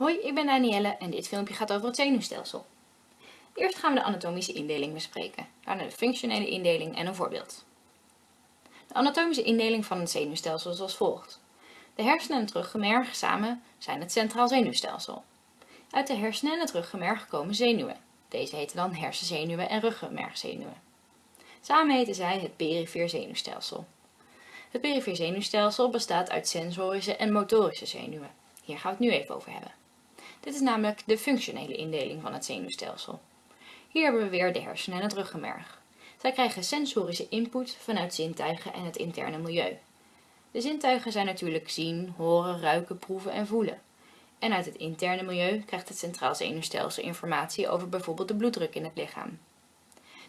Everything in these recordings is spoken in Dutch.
Hoi, ik ben Danielle en dit filmpje gaat over het zenuwstelsel. Eerst gaan we de anatomische indeling bespreken, daarna de functionele indeling en een voorbeeld. De anatomische indeling van het zenuwstelsel is als volgt. De hersenen en het ruggenmerg samen zijn het centraal zenuwstelsel. Uit de hersenen en het ruggenmerg komen zenuwen. Deze heten dan hersenzenuwen en ruggenmergzenuwen. Samen heten zij het perifeer zenuwstelsel. Het perifeer zenuwstelsel bestaat uit sensorische en motorische zenuwen. Hier gaan we het nu even over hebben. Dit is namelijk de functionele indeling van het zenuwstelsel. Hier hebben we weer de hersenen en het ruggenmerg. Zij krijgen sensorische input vanuit zintuigen en het interne milieu. De zintuigen zijn natuurlijk zien, horen, ruiken, proeven en voelen. En uit het interne milieu krijgt het centraal zenuwstelsel informatie over bijvoorbeeld de bloeddruk in het lichaam.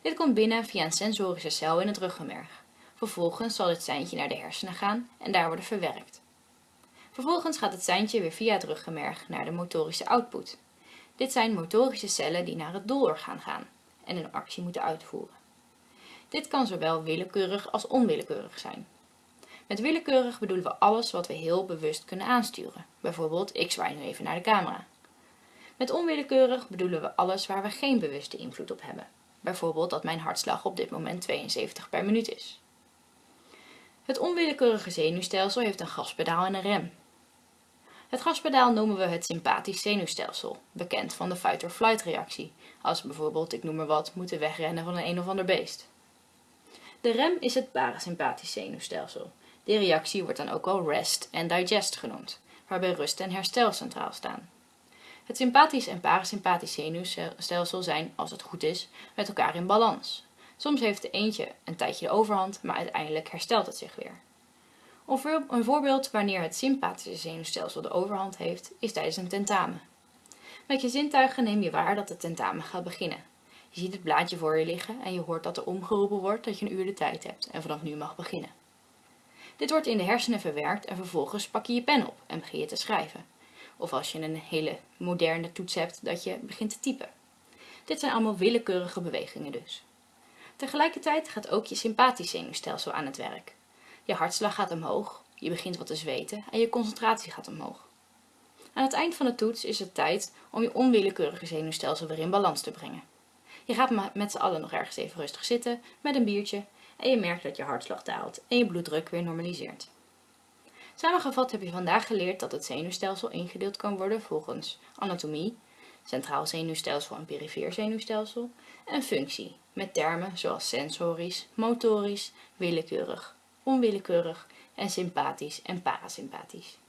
Dit komt binnen via een sensorische cel in het ruggenmerg. Vervolgens zal dit seintje naar de hersenen gaan en daar worden verwerkt. Vervolgens gaat het seintje weer via het ruggenmerg naar de motorische output. Dit zijn motorische cellen die naar het doelorgaan gaan en een actie moeten uitvoeren. Dit kan zowel willekeurig als onwillekeurig zijn. Met willekeurig bedoelen we alles wat we heel bewust kunnen aansturen. Bijvoorbeeld, ik zwaai nu even naar de camera. Met onwillekeurig bedoelen we alles waar we geen bewuste invloed op hebben. Bijvoorbeeld dat mijn hartslag op dit moment 72 per minuut is. Het onwillekeurige zenuwstelsel heeft een gaspedaal en een rem. Het gaspedaal noemen we het sympathisch zenuwstelsel, bekend van de fight-or-flight reactie, als bijvoorbeeld, ik noem maar wat, moeten wegrennen van een een of ander beest. De rem is het parasympathisch zenuwstelsel. Die reactie wordt dan ook wel rest en digest genoemd, waarbij rust en herstel centraal staan. Het sympathisch en parasympathisch zenuwstelsel zijn, als het goed is, met elkaar in balans. Soms heeft de eentje een tijdje de overhand, maar uiteindelijk herstelt het zich weer. Een voorbeeld wanneer het sympathische zenuwstelsel de overhand heeft, is tijdens een tentamen. Met je zintuigen neem je waar dat het tentamen gaat beginnen. Je ziet het blaadje voor je liggen en je hoort dat er omgeroepen wordt dat je een uur de tijd hebt en vanaf nu mag beginnen. Dit wordt in de hersenen verwerkt en vervolgens pak je je pen op en begin je te schrijven. Of als je een hele moderne toets hebt, dat je begint te typen. Dit zijn allemaal willekeurige bewegingen dus. Tegelijkertijd gaat ook je sympathisch zenuwstelsel aan het werk. Je hartslag gaat omhoog, je begint wat te zweten en je concentratie gaat omhoog. Aan het eind van de toets is het tijd om je onwillekeurige zenuwstelsel weer in balans te brengen. Je gaat met z'n allen nog ergens even rustig zitten met een biertje en je merkt dat je hartslag daalt en je bloeddruk weer normaliseert. Samengevat heb je vandaag geleerd dat het zenuwstelsel ingedeeld kan worden volgens anatomie, centraal zenuwstelsel en perifeer zenuwstelsel en functie, met termen zoals sensorisch, motorisch, willekeurig, onwillekeurig en sympathisch en parasympathisch.